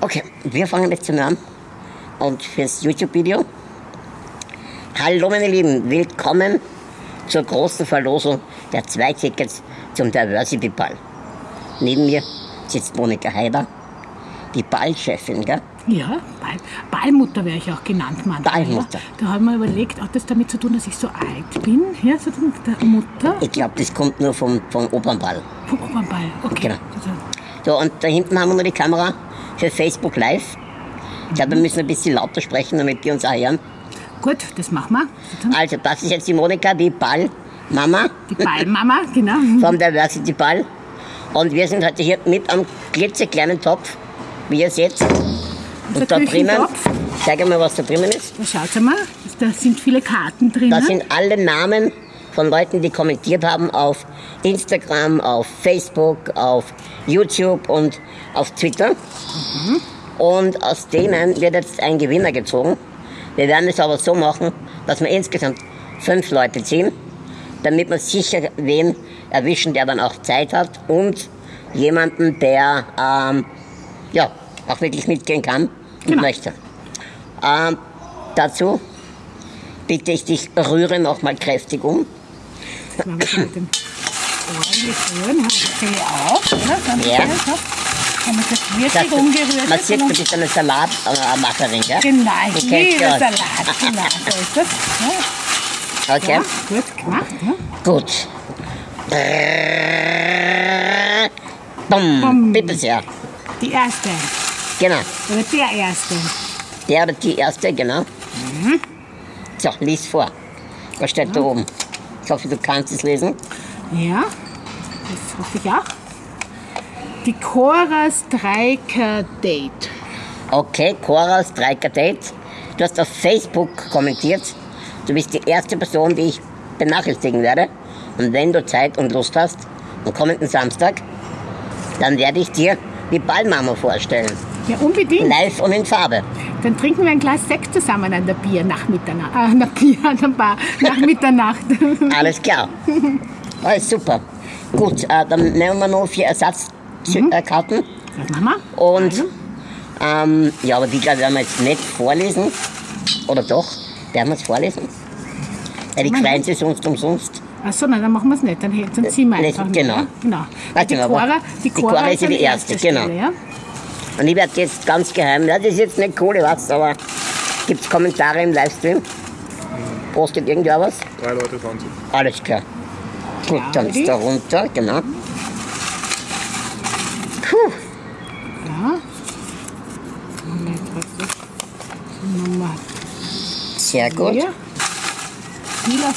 Okay, wir fangen jetzt mal an. Und fürs YouTube-Video. Hallo meine Lieben, willkommen zur großen Verlosung der zwei Tickets zum Diversity Ball. Neben mir sitzt Monika Heider, die Ballchefin, gell? Ja, Ball, Ballmutter wäre ich auch genannt manchmal. Ballmutter. Da haben wir überlegt, hat das damit zu tun, dass ich so alt bin? Ja, so der Mutter Ich glaube, das kommt nur vom, vom Opernball. vom Opernball. Okay. Genau. Also, So, und da hinten haben wir noch die Kamera für Facebook Live. Ich glaube, wir müssen ein bisschen lauter sprechen, damit die uns auch hören. gut, das machen wir. Also, das ist jetzt die Monika, die Ballmama Die Ballmama, genau. vom Diversity Ball. Und wir sind heute hier mit am klitzekleinen Topf, wie ihr seht. Und da drinnen, zeig mal, was da drinnen ist. Da schaut mal, da sind viele Karten drin. Da sind alle Namen von Leuten, die kommentiert haben auf Instagram, auf Facebook, auf YouTube und auf Twitter. Und aus denen wird jetzt ein Gewinner gezogen. Wir werden es aber so machen, dass wir insgesamt fünf Leute ziehen, damit wir sicher wen erwischen, der dann auch Zeit hat und jemanden, der ähm, ja, auch wirklich mitgehen kann und Genau. möchte. Ähm, dazu bitte ich dich, rühre nochmal kräftig um. Machen wir mit dem ordentlich rühren. Haben wir die Zelle auf, oder? Ja. so. Haben wir das Das, wirklich umgerührt. man sieht, du bist eine Salatmacherin, gell? Genau, ich liebe ja. Salat. Genau, so ist das. Ja, Okay, ja, gut gemacht. Ja. gut. Bumm. Bumm. Bitte sehr. Die erste. Genau. Oder der erste. Der oder die erste, genau. So, lies vor. Was steht da oben? Ich hoffe, du kannst es lesen. Ja, das hoffe ich auch. Die Cora Streiker Date. Okay, Cora Streiker Date. Du hast auf Facebook kommentiert. Du bist die erste Person, die ich benachrichtigen werde. Und wenn du Zeit und Lust hast, am kommenden Samstag, dann werde ich dir die Ballmama vorstellen. Ja, unbedingt. Live und in Farbe. Dann trinken wir ein Glas Sekt zusammen an der Bier nach Mitternacht. Äh, an der Bier, an der Bar nach Mitternacht. Alles klar. Alles super. Gut, äh, dann nehmen wir noch vier Ersatzkarten. Was machen wir? Und ähm, ja, aber die glaube ich werden wir jetzt nicht vorlesen. Oder doch? Werden wir es vorlesen? Weil die freuen sich sonst umsonst. Achso, nein, dann machen wir es nicht. Dann, dann ziehen wir Nee, einfach. genau. Ja, genau. Warte die, mal, Cora, die, die Cora Cora ist an die erste, genau. Stelle, ja? Und ich werde jetzt ganz geheim, ja, das ist jetzt nicht cool, was, aber gibt es Kommentare im Livestream? Postet irgendwer was? Drei Leute fahren zu. Alles klar. Gut, dann ist da runter, genau. Puh, Ja. Moment, was ist Nummer sehr gut. vier? Viel auf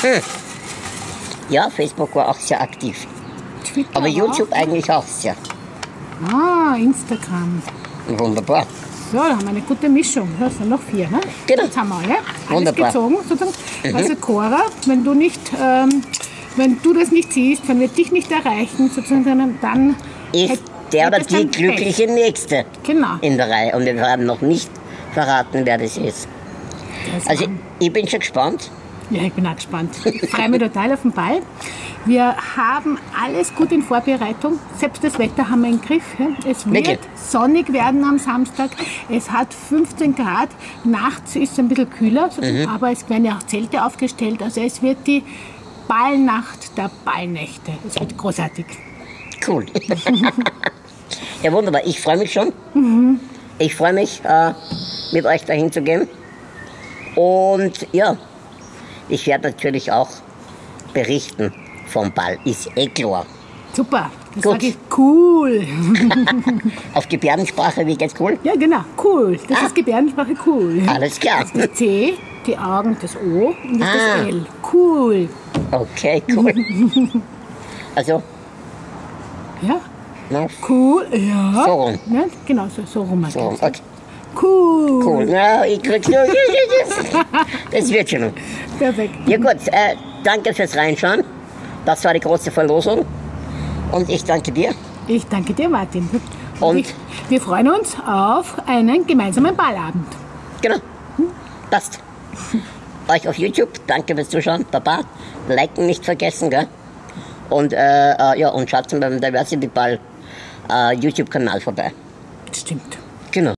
Facebook. Ja, Facebook war auch sehr aktiv. Twitter Aber YouTube Auch. eigentlich auch sehr. Ah, Instagram. Wunderbar. So, da haben wir eine gute Mischung. Das sind noch vier, ne? Genau. Jetzt haben wir alle. Alles Wunderbar. gezogen, sozusagen. Also Cora, wenn du nicht, ähm, wenn du das nicht siehst, wenn wir dich nicht erreichen, sozusagen, dann, Ist hätt- der oder die dann Pech. glückliche Nächste Genau. in der Reihe. Und wir haben noch nicht verraten, wer das ist. Das Also ich bin schon gespannt. Ja, ich bin auch gespannt. Ich freue mich total auf den Ball. Wir haben alles gut in Vorbereitung. Selbst das Wetter haben wir im Griff. Es wird Wirklich? sonnig werden am Samstag. Es hat 15 Grad. Nachts ist es ein bisschen kühler, Mhm. aber es werden ja auch Zelte aufgestellt. Also es wird die Ballnacht der Ballnächte. Es wird großartig. Cool. ja, wunderbar. Ich freue mich schon. Ich freue mich, äh, mit euch dahin zu gehen. Und ja, ich werde natürlich auch berichten vom Ball. Ist eh klar. Super. Das Gut. sage ich cool. Auf Gebärdensprache, wie geht's cool? Ja, genau. Cool. Das Ah. ist Gebärdensprache cool. Alles klar. Das C, die Augen, das O und das, Ah. das L. Cool. Okay, cool. Also, Ja, na, cool. Ja. So rum. Ne? Genau, so, so rum. so, okay, Cool. cool. Na, ich krieg's nur. Das wird schon. Perfekt. Ja gut, äh, danke fürs Reinschauen. Das war die große Verlosung. Und ich danke dir. Ich danke dir, Martin. Und? ich, wir freuen uns auf einen gemeinsamen Ballabend. Genau. Passt. Euch auf YouTube, danke fürs Zuschauen. Baba. Liken nicht vergessen, gell? Und, äh, äh, ja, und schaut beim Diversity Ball äh, YouTube-Kanal vorbei. Das stimmt.